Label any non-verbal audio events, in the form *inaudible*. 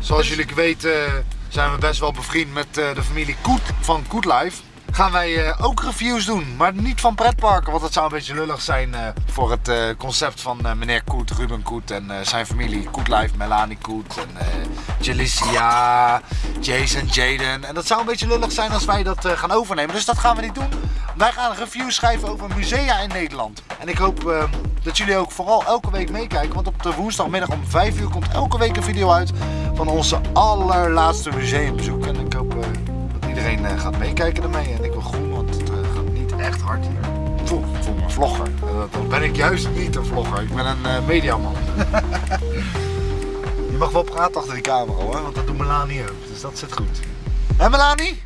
Zoals jullie weten zijn we best wel bevriend met eh, de familie Koet van Koet Life. Gaan wij eh, ook reviews doen, maar niet van pretparken, want dat zou een beetje lullig zijn eh, voor het eh, concept van eh, meneer Koet, Ruben Koet en eh, zijn familie Koet Life, Melanie Koet en eh Jalicia, Jason, Jaden. En dat zou een beetje lullig zijn als wij dat eh, gaan overnemen, dus dat gaan we niet doen. Wij gaan reviews schrijven over musea in Nederland. En ik hoop eh, dat jullie ook vooral elke week meekijken, want op de woensdagmiddag om 5 uur komt elke week een video uit van onze allerlaatste museumbezoek. En ik hoop eh, dat iedereen eh, gaat meekijken ermee. En ik wil groen, want het eh, gaat niet echt hard hier. Ik voel, ik voel me een vlogger. En dat- ben ik juist niet een vlogger. Ik ben een mediaman. *laughs* Je mag wel praten achter die camera hoor, want dat doet Melanie ook. Dus dat zit goed. Hé Melanie?